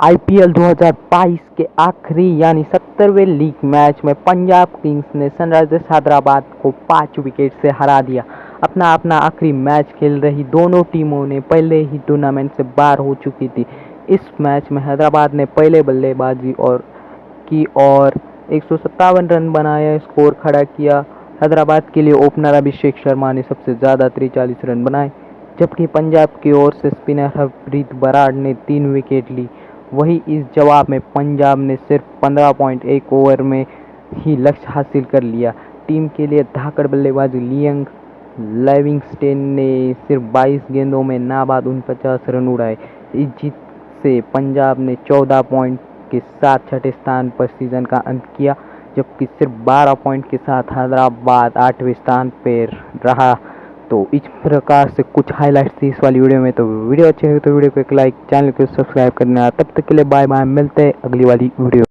IPL 2022 के आखिरी यानी सत्तरवें लीग मैच में पंजाब किंग्स ने सनराइजर्स हैदराबाद को पाँच विकेट से हरा दिया। अपना अपना आखिरी मैच खेल रही दोनों टीमों ने पहले ही टूर्नामेंट से बाहर हो चुकी थी। इस मैच में हैदराबाद ने पहले बल्लेबाजी और की और एक सौ सत्तावन रन बनाया, स्कोर खड़ा किया। हैदराबाद के लिए ओपनर अभिषेक शर्मा ने सबसे ज़्यादा तिरचालीस रन बनाए, जबकि पंजाब की ओर से स्पिनर हरप्रीत बराड़ ने तीन विकेट ली। वही इस जवाब में पंजाब ने सिर्फ़ 15.1 ओवर में ही लक्ष्य हासिल कर लिया। टीम के लिए धाकड़ बल्लेबाज लियंग लेविंगस्टेन ने सिर्फ़ 22 गेंदों में नाबाद उनपचास रन उड़ाए। इस जीत से पंजाब ने 14 पॉइंट के साथ छठे स्थान पर सीज़न का अंत किया, जबकि सिर्फ़ 12 पॉइंट के साथ हैदराबाद आठवें स्थान पर रहा। तो इस प्रकार से कुछ हाईलाइट थी इस वाली वीडियो में। तो वीडियो अच्छी लगी तो वीडियो को एक लाइक चैनल को सब्सक्राइब करना। तब तक के लिए बाय बाय मिलते हैं अगली वाली वीडियो